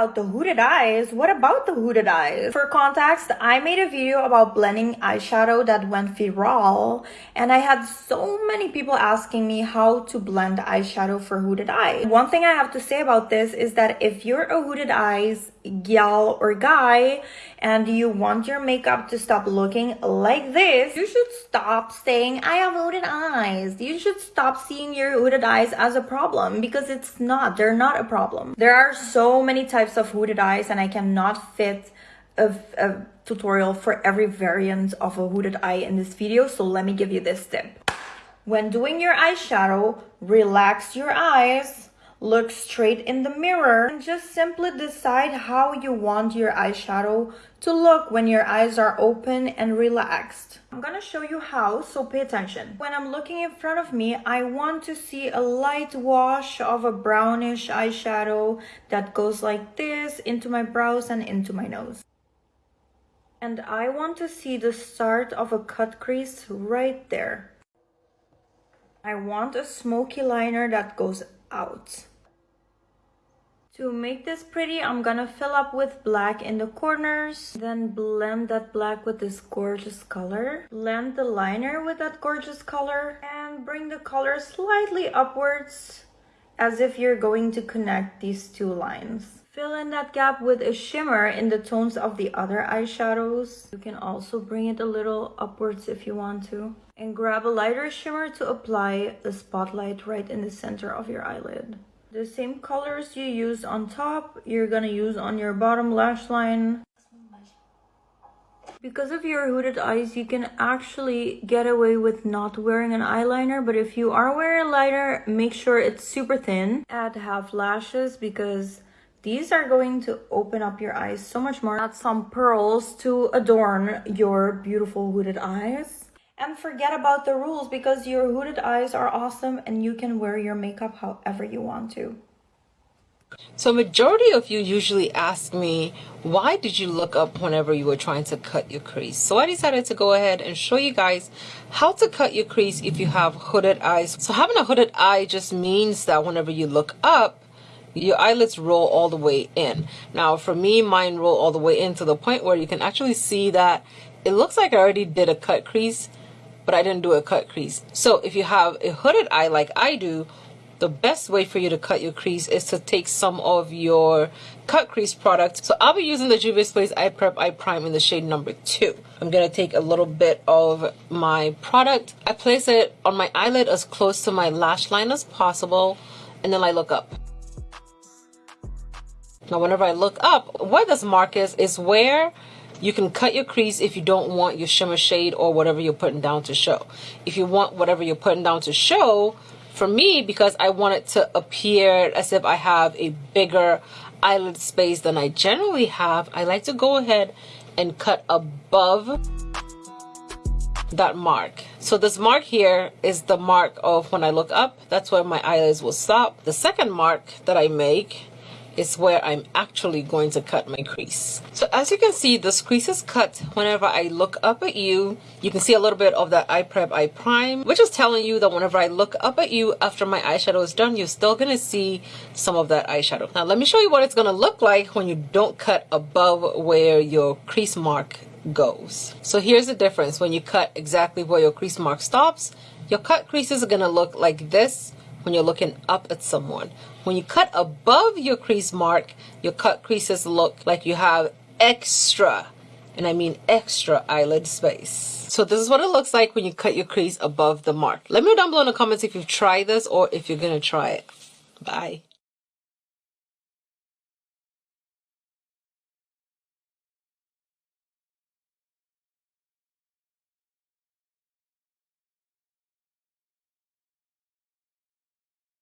about the hooded eyes, what about the hooded eyes? For context, I made a video about blending eyeshadow that went viral and I had so many people asking me how to blend eyeshadow for hooded eyes. One thing I have to say about this is that if you're a hooded eyes gal or guy and you want your makeup to stop looking like this, you should stop saying, I have hooded eyes. You should stop seeing your hooded eyes as a problem because it's not. They're not a problem. There are so many types of hooded eyes and I cannot fit a, a tutorial for every variant of a hooded eye in this video. So let me give you this tip. When doing your eyeshadow, relax your eyes Look straight in the mirror and just simply decide how you want your eyeshadow to look when your eyes are open and relaxed. I'm gonna show you how, so pay attention. When I'm looking in front of me, I want to see a light wash of a brownish eyeshadow that goes like this into my brows and into my nose. And I want to see the start of a cut crease right there. I want a smoky liner that goes out. To make this pretty, I'm gonna fill up with black in the corners, then blend that black with this gorgeous color. Blend the liner with that gorgeous color and bring the color slightly upwards as if you're going to connect these two lines. Fill in that gap with a shimmer in the tones of the other eyeshadows. You can also bring it a little upwards if you want to. And grab a lighter shimmer to apply the spotlight right in the center of your eyelid. The same colors you use on top, you're gonna use on your bottom lash line. Because of your hooded eyes, you can actually get away with not wearing an eyeliner. But if you are wearing a liner, make sure it's super thin. Add half lashes because these are going to open up your eyes so much more. Add some pearls to adorn your beautiful hooded eyes. And forget about the rules because your hooded eyes are awesome and you can wear your makeup however you want to. So majority of you usually ask me, why did you look up whenever you were trying to cut your crease? So I decided to go ahead and show you guys how to cut your crease if you have hooded eyes. So having a hooded eye just means that whenever you look up, your eyelids roll all the way in. Now for me, mine roll all the way in to the point where you can actually see that it looks like I already did a cut crease but I didn't do a cut crease. So if you have a hooded eye like I do, the best way for you to cut your crease is to take some of your cut crease product. So I'll be using the Juvia's Place Eye Prep Eye Prime in the shade number two. I'm going to take a little bit of my product. I place it on my eyelid as close to my lash line as possible and then I look up. Now whenever I look up, what this mark is, is where you can cut your crease if you don't want your shimmer shade or whatever you're putting down to show. If you want whatever you're putting down to show, for me, because I want it to appear as if I have a bigger eyelid space than I generally have, I like to go ahead and cut above that mark. So this mark here is the mark of when I look up, that's where my eyelids will stop. The second mark that I make is where I'm actually going to cut my crease. So as you can see, this crease is cut whenever I look up at you. You can see a little bit of that eye prep, eye prime, which is telling you that whenever I look up at you after my eyeshadow is done, you're still to see some of that eyeshadow. Now let me show you what it's to look like when you don't cut above where your crease mark goes. So here's the difference. When you cut exactly where your crease mark stops, your cut creases are going to look like this when you're looking up at someone. When you cut above your crease mark, your cut creases look like you have extra, and I mean extra eyelid space. So this is what it looks like when you cut your crease above the mark. Let me know down below in the comments if you've tried this or if you're to try it. Bye.